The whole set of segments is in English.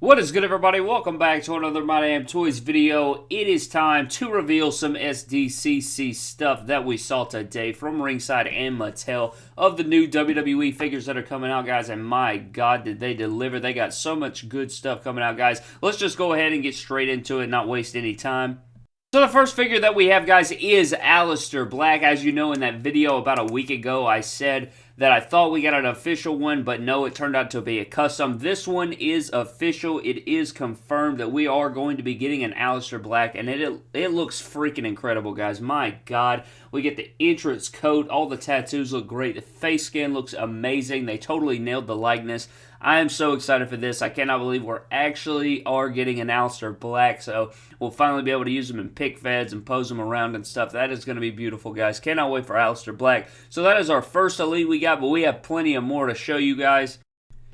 What is good everybody? Welcome back to another My Damn Toys video. It is time to reveal some SDCC stuff that we saw today from Ringside and Mattel of the new WWE figures that are coming out, guys. And my God, did they deliver. They got so much good stuff coming out, guys. Let's just go ahead and get straight into it, not waste any time. So the first figure that we have, guys, is Aleister Black. As you know, in that video about a week ago, I said that I thought we got an official one, but no, it turned out to be a custom. This one is official. It is confirmed that we are going to be getting an Aleister Black, and it, it, it looks freaking incredible, guys. My God. We get the entrance coat. All the tattoos look great. The face skin looks amazing. They totally nailed the likeness. I am so excited for this. I cannot believe we're actually are getting an Aleister Black, so we'll finally be able to use them in pic feds and pose them around and stuff. That is going to be beautiful, guys. Cannot wait for Aleister Black. So that is our first Elite we got, but we have plenty of more to show you guys.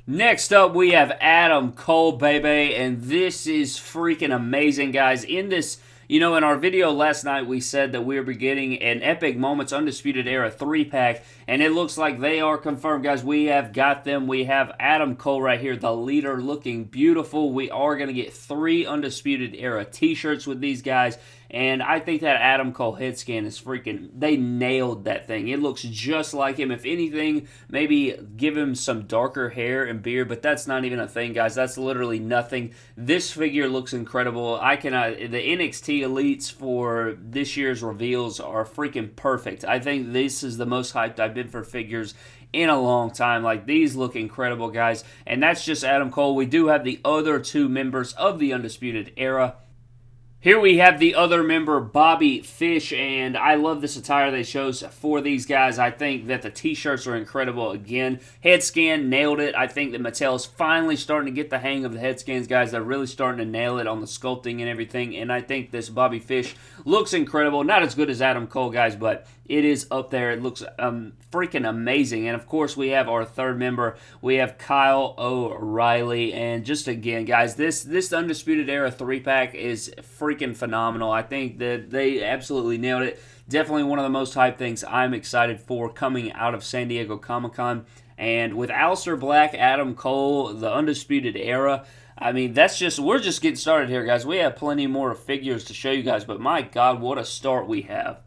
Next up, we have Adam Cole, baby, and this is freaking amazing, guys. In this you know, in our video last night, we said that we are getting an Epic Moments Undisputed Era 3-pack, and it looks like they are confirmed, guys. We have got them. We have Adam Cole right here, the leader, looking beautiful. We are going to get three Undisputed Era t-shirts with these guys, and I think that Adam Cole head scan is freaking, they nailed that thing. It looks just like him. If anything, maybe give him some darker hair and beard, but that's not even a thing, guys. That's literally nothing. This figure looks incredible. I cannot, the NXT Elites for this year's reveals are freaking perfect. I think this is the most hyped I've been for figures in a long time. Like, these look incredible, guys. And that's just Adam Cole. We do have the other two members of the Undisputed Era. Here we have the other member, Bobby Fish, and I love this attire they chose for these guys. I think that the t-shirts are incredible again. Head scan, nailed it. I think that Mattel is finally starting to get the hang of the head scans, guys. They're really starting to nail it on the sculpting and everything, and I think this Bobby Fish looks incredible. Not as good as Adam Cole, guys, but it is up there. It looks um, freaking amazing. And of course, we have our third member. We have Kyle O'Reilly. And just again, guys, this this Undisputed Era three pack is freaking phenomenal. I think that they absolutely nailed it. Definitely one of the most hyped things I'm excited for coming out of San Diego Comic Con. And with Aleister Black, Adam Cole, the Undisputed Era, I mean, that's just, we're just getting started here, guys. We have plenty more figures to show you guys, but my God, what a start we have.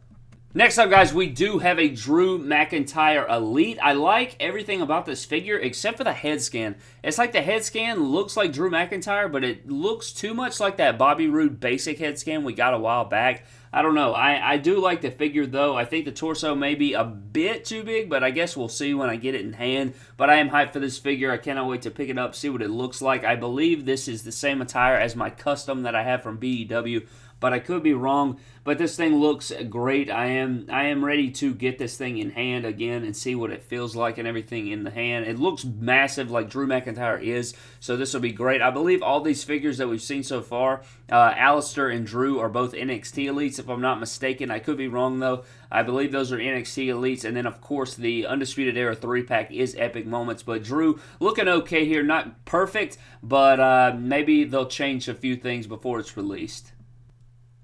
Next up, guys, we do have a Drew McIntyre Elite. I like everything about this figure except for the head scan. It's like the head scan looks like Drew McIntyre, but it looks too much like that Bobby Roode basic head scan we got a while back. I don't know. I, I do like the figure, though. I think the torso may be a bit too big, but I guess we'll see when I get it in hand. But I am hyped for this figure. I cannot wait to pick it up, see what it looks like. I believe this is the same attire as my custom that I have from BEW but I could be wrong. But this thing looks great. I am I am ready to get this thing in hand again and see what it feels like and everything in the hand. It looks massive like Drew McIntyre is, so this will be great. I believe all these figures that we've seen so far, uh, Aleister and Drew are both NXT Elites, if I'm not mistaken. I could be wrong, though. I believe those are NXT Elites, and then, of course, the Undisputed Era 3-pack is Epic Moments. But Drew looking okay here. Not perfect, but uh, maybe they'll change a few things before it's released.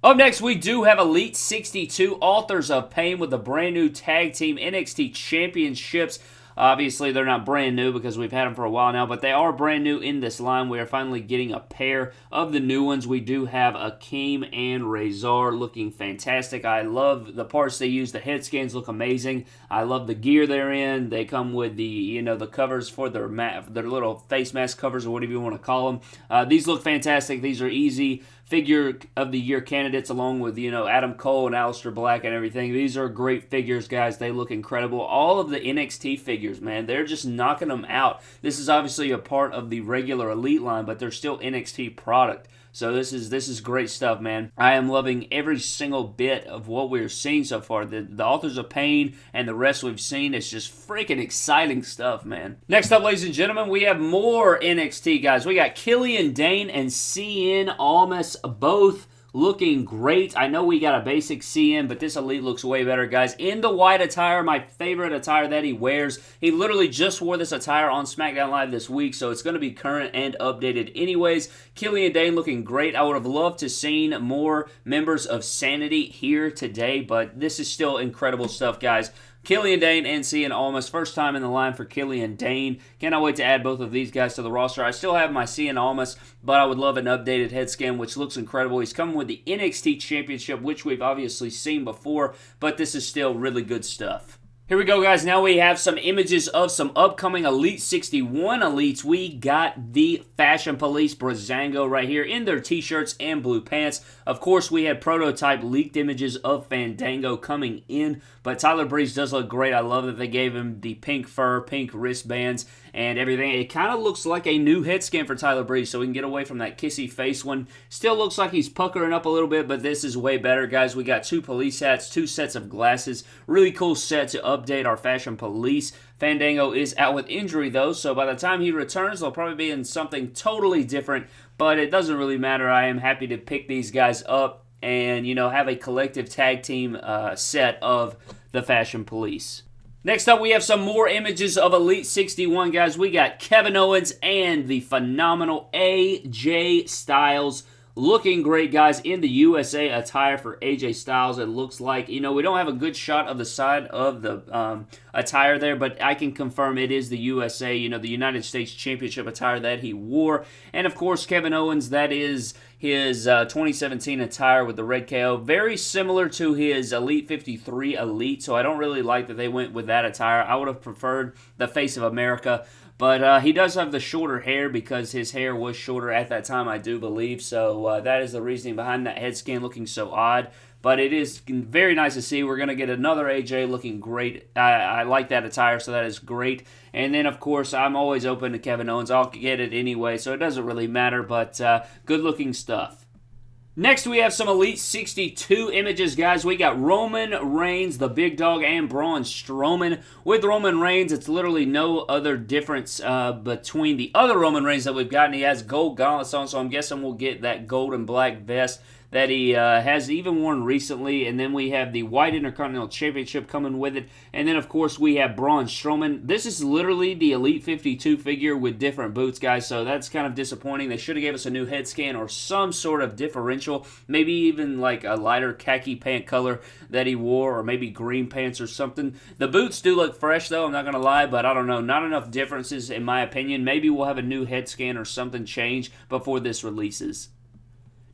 Up next, we do have Elite 62, Authors of Pain with the brand new Tag Team NXT Championships. Obviously, they're not brand new because we've had them for a while now, but they are brand new in this line. We are finally getting a pair of the new ones. We do have Akam and Rezar looking fantastic. I love the parts they use. The head scans look amazing. I love the gear they're in. They come with the, you know, the covers for their their little face mask covers or whatever you want to call them. Uh, these look fantastic. These are easy figure of the year candidates along with, you know, Adam Cole and Aleister Black and everything. These are great figures, guys. They look incredible. All of the NXT figures, man, they're just knocking them out. This is obviously a part of the regular Elite line, but they're still NXT product. So this is this is great stuff, man. I am loving every single bit of what we're seeing so far. The, the Authors of Pain and the rest we've seen is just freaking exciting stuff, man. Next up, ladies and gentlemen, we have more NXT guys. We got Killian Dain and Cien Almas both looking great. I know we got a basic CM, but this Elite looks way better, guys. In the white attire, my favorite attire that he wears. He literally just wore this attire on SmackDown Live this week, so it's going to be current and updated anyways. Killian Dain looking great. I would have loved to seen more members of Sanity here today, but this is still incredible stuff, guys. Killian Dain and Cien Almas. First time in the line for Killian Dain. Cannot wait to add both of these guys to the roster. I still have my Cien Almas, but I would love an updated head scan, which looks incredible. He's coming with the NXT Championship, which we've obviously seen before, but this is still really good stuff. Here we go, guys. Now we have some images of some upcoming Elite 61 Elites. We got the Fashion Police Breezango right here in their t-shirts and blue pants. Of course, we had prototype leaked images of Fandango coming in, but Tyler Breeze does look great. I love that they gave him the pink fur, pink wristbands, and everything. It kind of looks like a new head scan for Tyler Breeze, so we can get away from that kissy face one. Still looks like he's puckering up a little bit, but this is way better, guys. We got two police hats, two sets of glasses. Really cool set to update our fashion police. Fandango is out with injury, though, so by the time he returns, they'll probably be in something totally different, but it doesn't really matter. I am happy to pick these guys up and, you know, have a collective tag team uh, set of the Fashion Police. Next up, we have some more images of Elite 61, guys. We got Kevin Owens and the phenomenal AJ Styles looking great, guys, in the USA attire for AJ Styles. It looks like, you know, we don't have a good shot of the side of the um, attire there, but I can confirm it is the USA, you know, the United States Championship attire that he wore. And, of course, Kevin Owens, that is his uh, 2017 attire with the red KO. Very similar to his Elite 53 Elite, so I don't really like that they went with that attire. I would have preferred the Face of America but uh, he does have the shorter hair because his hair was shorter at that time, I do believe. So uh, that is the reasoning behind that head scan looking so odd. But it is very nice to see. We're going to get another AJ looking great. I, I, like that attire, so that is great. And then, of course, I'm always open to Kevin Owens. I'll get it anyway, so it doesn't really matter. But uh, good looking stuff. Next, we have some Elite 62 images, guys. We got Roman Reigns, the big dog, and Braun Strowman. With Roman Reigns, it's literally no other difference uh, between the other Roman Reigns that we've gotten. He has gold gauntlets on, so I'm guessing we'll get that gold and black vest that he uh, has even worn recently. And then we have the White Intercontinental Championship coming with it. And then, of course, we have Braun Strowman. This is literally the Elite 52 figure with different boots, guys. So that's kind of disappointing. They should have gave us a new head scan or some sort of differential. Maybe even like a lighter khaki pant color that he wore or maybe green pants or something. The boots do look fresh, though. I'm not going to lie, but I don't know. Not enough differences, in my opinion. Maybe we'll have a new head scan or something change before this releases.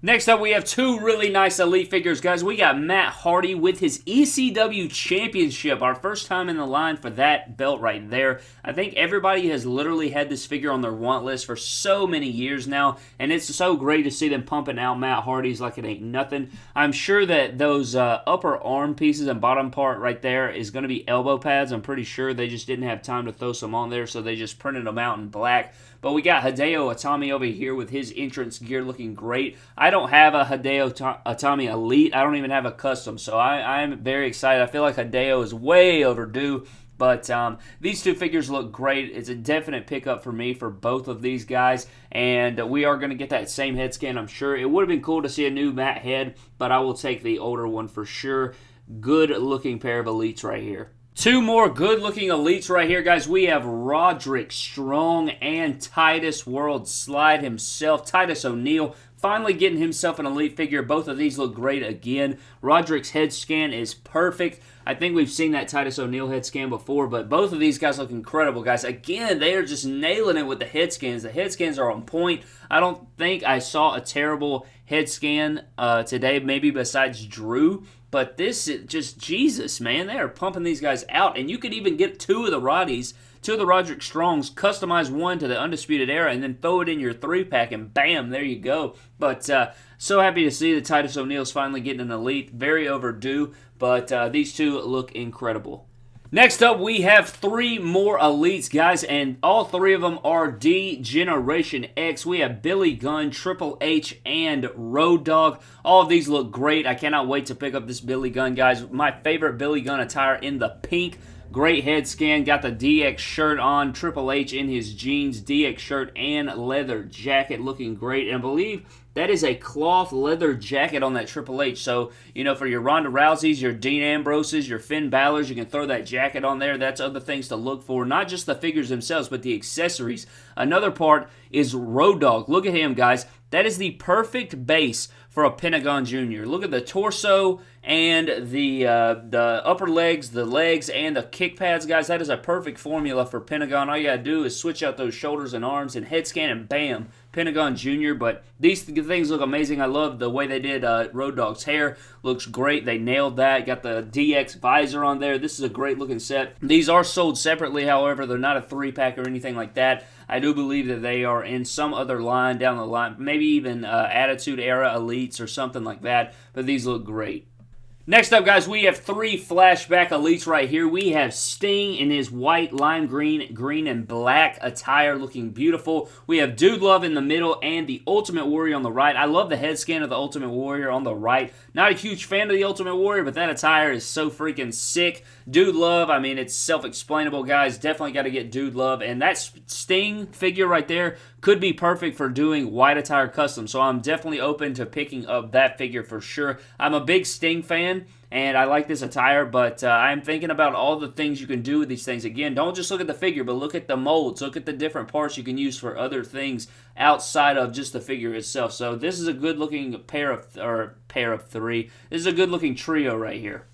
Next up, we have two really nice Elite figures, guys. We got Matt Hardy with his ECW Championship. Our first time in the line for that belt right there. I think everybody has literally had this figure on their want list for so many years now, and it's so great to see them pumping out Matt Hardy's like it ain't nothing. I'm sure that those uh, upper arm pieces and bottom part right there is going to be elbow pads. I'm pretty sure they just didn't have time to throw some on there, so they just printed them out in black. But we got Hideo Itami over here with his entrance gear looking great. I don't have a Hideo Itami Elite. I don't even have a custom, so I, I'm very excited. I feel like Hideo is way overdue. But um, these two figures look great. It's a definite pickup for me for both of these guys. And we are going to get that same head scan, I'm sure. It would have been cool to see a new Matt head, but I will take the older one for sure. Good looking pair of elites right here. Two more good-looking elites right here, guys. We have Roderick Strong and Titus World Slide himself. Titus O'Neil finally getting himself an elite figure. Both of these look great again. Roderick's head scan is perfect. I think we've seen that Titus O'Neil head scan before, but both of these guys look incredible, guys. Again, they are just nailing it with the head scans. The head scans are on point. I don't think I saw a terrible head scan uh, today, maybe besides Drew. But this is just Jesus, man. They are pumping these guys out. And you could even get two of the Roddies, two of the Roderick Strongs, customize one to the Undisputed Era, and then throw it in your three pack, and bam, there you go. But uh, so happy to see that Titus O'Neil's finally getting an elite. Very overdue, but uh, these two look incredible. Next up, we have three more elites, guys, and all three of them are D Generation X. We have Billy Gunn, Triple H, and Road Dogg. All of these look great. I cannot wait to pick up this Billy Gunn, guys. My favorite Billy Gunn attire in the pink. Great head scan. Got the DX shirt on. Triple H in his jeans, DX shirt, and leather jacket looking great. And I believe that is a cloth leather jacket on that Triple H. So, you know, for your Ronda Rouseys, your Dean Ambroses, your Finn Balor's, you can throw that jacket on there. That's other things to look for. Not just the figures themselves, but the accessories. Another part is Road Dogg. Look at him, guys. That is the perfect base for a Pentagon Jr. Look at the torso and the uh, the upper legs, the legs, and the kick pads, guys. That is a perfect formula for Pentagon. All you gotta do is switch out those shoulders and arms and head scan, and bam, Pentagon Jr. But these things look amazing. I love the way they did uh, Road Dogg's hair. Looks great. They nailed that. Got the DX visor on there. This is a great looking set. These are sold separately, however. They're not a three pack or anything like that. I do believe that they are in some other line down the line, maybe even uh, Attitude Era Elites or something like that. But these look great. Next up, guys, we have three flashback elites right here. We have Sting in his white, lime green, green, and black attire looking beautiful. We have Dude Love in the middle and the Ultimate Warrior on the right. I love the head scan of the Ultimate Warrior on the right. Not a huge fan of the Ultimate Warrior, but that attire is so freaking sick. Dude Love, I mean, it's self-explainable, guys. Definitely got to get Dude Love. And that Sting figure right there could be perfect for doing white attire custom. So I'm definitely open to picking up that figure for sure. I'm a big Sting fan and I like this attire, but uh, I'm thinking about all the things you can do with these things. Again, don't just look at the figure, but look at the molds. Look at the different parts you can use for other things outside of just the figure itself. So this is a good looking pair of, or pair of three. This is a good looking trio right here.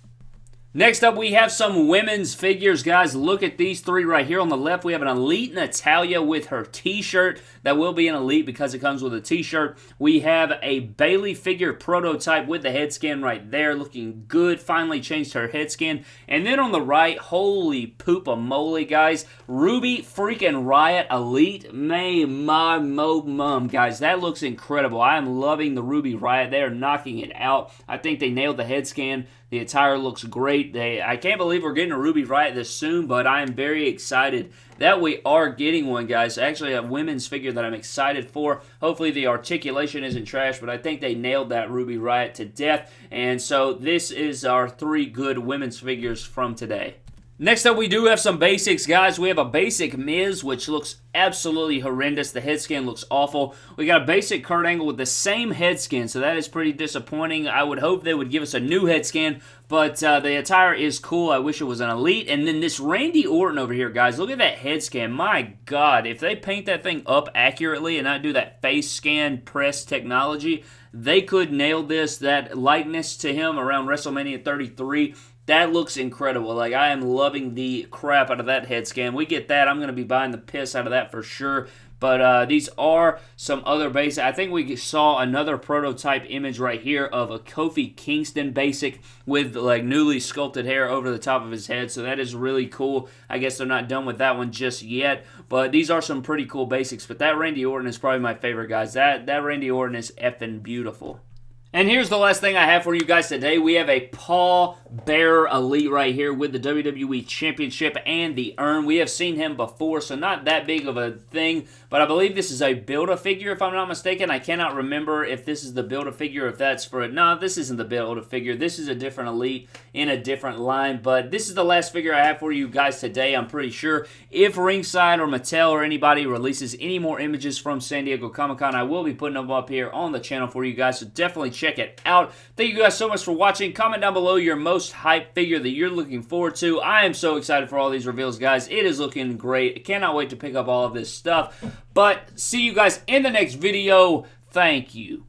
Next up, we have some women's figures, guys. Look at these three right here. On the left, we have an Elite Natalya with her t-shirt. That will be an Elite because it comes with a t-shirt. We have a Bayley figure prototype with the head scan right there. Looking good. Finally changed her head scan. And then on the right, holy poop a moly, guys. Ruby freaking Riot Elite. May my mo mum, guys. That looks incredible. I am loving the Ruby Riot. They are knocking it out. I think they nailed the head scan. The attire looks great. They, I can't believe we're getting a Ruby Riot this soon, but I am very excited that we are getting one, guys. Actually, a women's figure that I'm excited for. Hopefully, the articulation isn't trash, but I think they nailed that Ruby Riot to death. And so, this is our three good women's figures from today. Next up, we do have some basics, guys. We have a basic Miz, which looks absolutely horrendous. The head skin looks awful. We got a basic Kurt Angle with the same head skin, so that is pretty disappointing. I would hope they would give us a new head skin, but uh, the attire is cool. I wish it was an Elite. And then this Randy Orton over here, guys. Look at that head scan. My God, if they paint that thing up accurately and not do that face scan press technology, they could nail this. That likeness to him around WrestleMania 33 that looks incredible. Like, I am loving the crap out of that head scan. We get that. I'm going to be buying the piss out of that for sure. But uh, these are some other basic. I think we saw another prototype image right here of a Kofi Kingston basic with like newly sculpted hair over the top of his head. So that is really cool. I guess they're not done with that one just yet. But these are some pretty cool basics. But that Randy Orton is probably my favorite, guys. That, that Randy Orton is effing beautiful. And here's the last thing I have for you guys today. We have a Paul Bearer Elite right here with the WWE Championship and the urn. We have seen him before, so not that big of a thing, but I believe this is a Build-A-Figure, if I'm not mistaken. I cannot remember if this is the Build-A-Figure, if that's for it. No, this isn't the Build-A-Figure. This is a different Elite in a different line, but this is the last figure I have for you guys today, I'm pretty sure. If Ringside or Mattel or anybody releases any more images from San Diego Comic-Con, I will be putting them up here on the channel for you guys, so definitely check it out. Thank you guys so much for watching. Comment down below your most hype figure that you're looking forward to. I am so excited for all these reveals, guys. It is looking great. I cannot wait to pick up all of this stuff. But see you guys in the next video. Thank you.